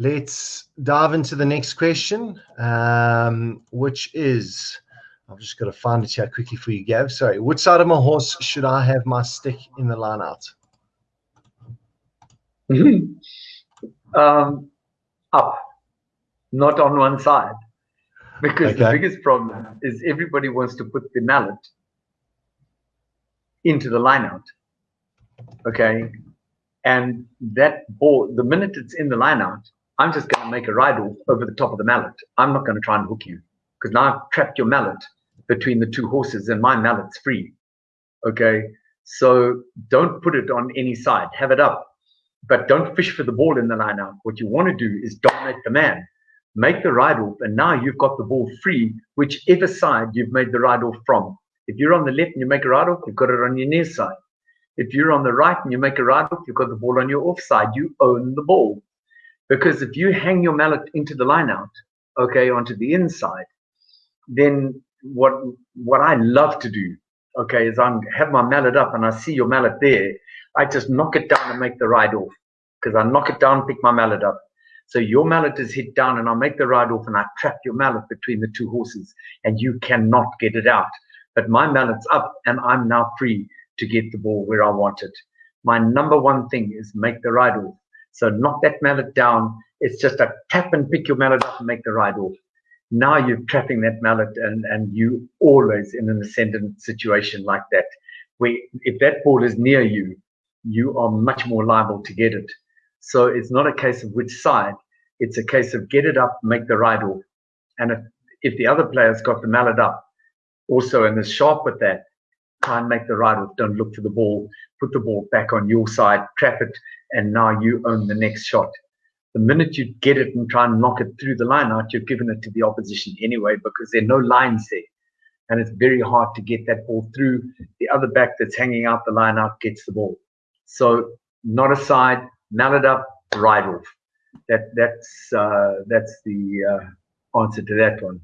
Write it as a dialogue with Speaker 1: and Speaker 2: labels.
Speaker 1: let's dive into the next question, um, which is I've just got to find it here quickly for you, Gav. Sorry, which side of my horse should I have my stick in the line out?
Speaker 2: um, up, not on one side. Because okay. the biggest problem is everybody wants to put the mallet into the line out. Okay. And that ball, the minute it's in the line out, I'm just going to make a ride off over the top of the mallet. I'm not going to try and hook you because now I've trapped your mallet between the two horses and my mallet's free. Okay. So don't put it on any side. Have it up. But don't fish for the ball in the line out. What you want to do is dominate the man make the ride off, and now you've got the ball free, whichever side you've made the ride off from. If you're on the left and you make a ride off, you've got it on your near side. If you're on the right and you make a ride off, you've got the ball on your off side. You own the ball. Because if you hang your mallet into the line out, okay, onto the inside, then what what I love to do, okay, is I have my mallet up and I see your mallet there. I just knock it down and make the ride off. Because I knock it down, pick my mallet up. So your mallet is hit down, and I'll make the ride off, and I trap your mallet between the two horses, and you cannot get it out. But my mallet's up, and I'm now free to get the ball where I want it. My number one thing is make the ride off. So knock that mallet down. It's just a tap and pick your mallet up and make the ride off. Now you're trapping that mallet, and and you always in an ascendant situation like that, where if that ball is near you, you are much more liable to get it. So it's not a case of which side. It's a case of get it up, make the ride off. And if, if the other player's got the mallet up also and is sharp with that, try and make the ride off. Don't look for the ball. Put the ball back on your side, trap it, and now you own the next shot. The minute you get it and try and knock it through the line out, you've given it to the opposition anyway because there are no lines there. And it's very hard to get that ball through. The other back that's hanging out the line out gets the ball. So not a side, mallet up, ride off. That that's uh, that's the uh, answer to that one.